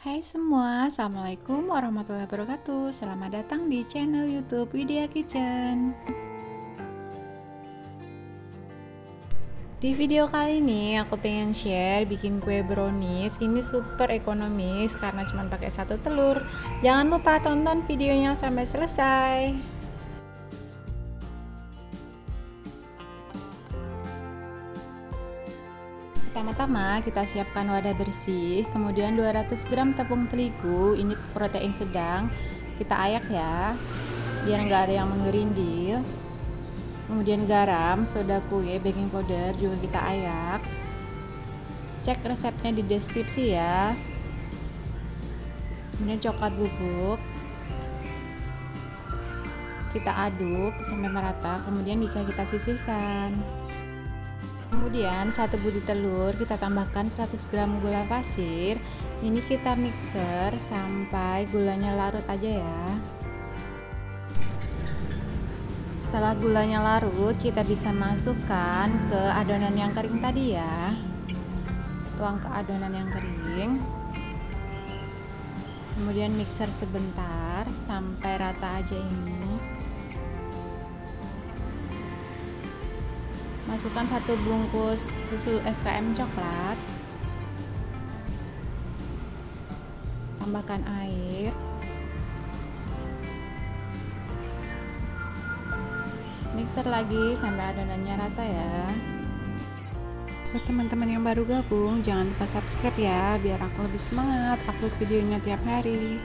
Hai semua, Assalamualaikum warahmatullahi wabarakatuh. Selamat datang di channel youtube Widya Kitchen. Di video kali ini aku pengen share bikin kue brownies. Ini super ekonomis karena cuma pakai satu telur. Jangan lupa tonton videonya sampai selesai Pertama-tama kita siapkan wadah bersih, kemudian 200 gram tepung terigu, ini protein sedang, kita ayak ya, biar nggak ada yang menggerindil. Kemudian garam, soda kue, baking powder juga kita ayak. Cek resepnya di deskripsi ya. Kemudian coklat bubuk, kita aduk sampai merata, kemudian bisa kita sisihkan kemudian satu butir telur kita tambahkan 100 gram gula pasir. Ini kita mixer sampai gulanya larut aja ya. Setelah gulanya larut kita bisa masukkan ke adonan yang kering tadi ya. Tuang ke adonan yang kering. Kemudian mixer sebentar sampai rata aja ini masukkan satu bungkus susu SKM coklat. Tambahkan air. Mixer lagi sampai adonannya rata ya. Buat teman-teman yang baru gabung jangan lupa subscribe ya biar aku lebih semangat upload videonya tiap hari.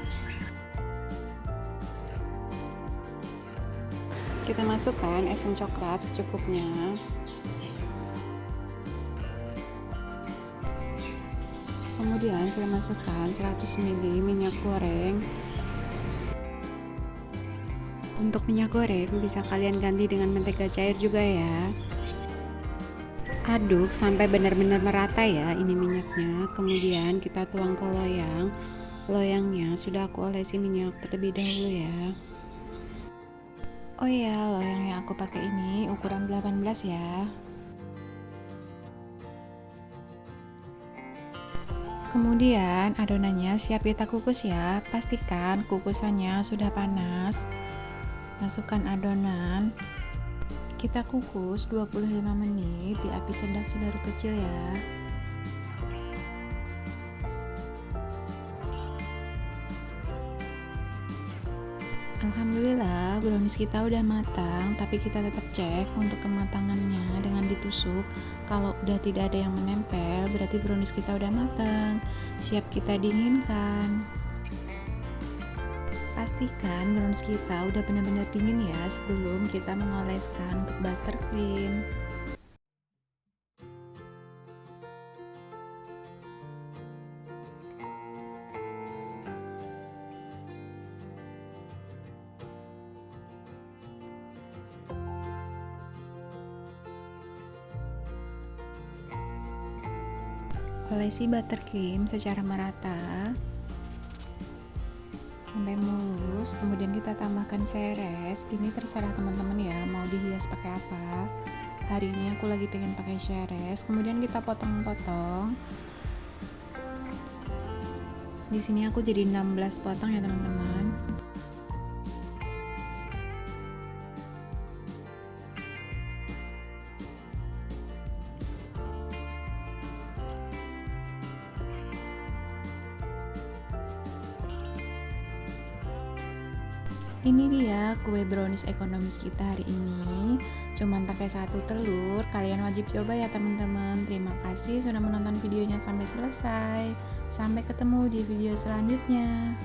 Kita masukkan esen coklat secukupnya kemudian kita masukkan 100 ml minyak goreng. Untuk minyak goreng bisa kalian ganti dengan mentega cair juga ya. Aduk sampai benar-benar merata ya ini minyaknya. Kemudian kita tuang ke loyang. Loyangnya sudah aku olesi minyak terlebih dahulu ya. Oh ya loyang yang aku pakai ini ukuran 18 ya Kemudian adonannya siap kita kukus ya. Pastikan kukusannya sudah panas. Masukkan adonan. Kita kukus 25 menit di api sedang sudah kecil ya. Alhamdulillah brownies kita udah matang tapi kita tetap cek untuk kematangannya dengan ditusuk. Kalau udah tidak ada yang menempel berarti brownies kita udah matang. Siap kita dinginkan. Pastikan brownies kita udah benar-benar dingin ya sebelum kita mengoleskan untuk buttercream olesi buttercream secara merata. Sampai mulus kemudian kita tambahkan seres. Ini terserah teman-teman ya mau dihias pakai apa. Hari ini aku lagi pengen pakai seres. Kemudian kita potong-potong. Di sini aku jadi 16 potong ya teman-teman ini dia kue brownies ekonomis kita hari ini. Cuman pakai satu telur kalian wajib coba ya teman-teman. Terima kasih sudah menonton videonya sampai selesai. Sampai ketemu di video selanjutnya